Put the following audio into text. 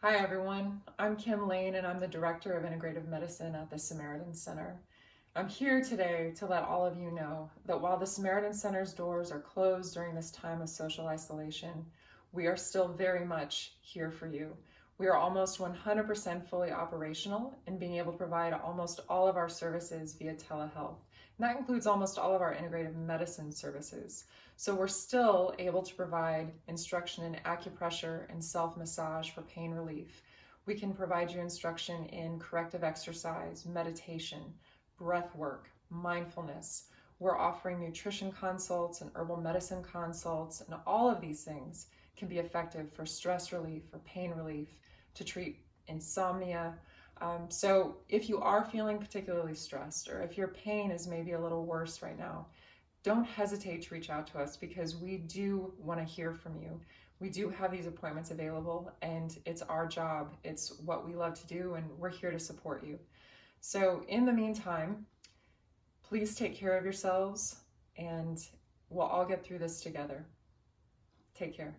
Hi everyone, I'm Kim Lane and I'm the Director of Integrative Medicine at the Samaritan Center. I'm here today to let all of you know that while the Samaritan Center's doors are closed during this time of social isolation, we are still very much here for you. We are almost 100% fully operational and being able to provide almost all of our services via telehealth. And that includes almost all of our integrative medicine services. So we're still able to provide instruction in acupressure and self-massage for pain relief. We can provide you instruction in corrective exercise, meditation, breath work, mindfulness. We're offering nutrition consults and herbal medicine consults, and all of these things can be effective for stress relief, for pain relief, to treat insomnia. Um, so if you are feeling particularly stressed, or if your pain is maybe a little worse right now, don't hesitate to reach out to us because we do want to hear from you. We do have these appointments available and it's our job. It's what we love to do and we're here to support you. So in the meantime, please take care of yourselves and we'll all get through this together. Take care.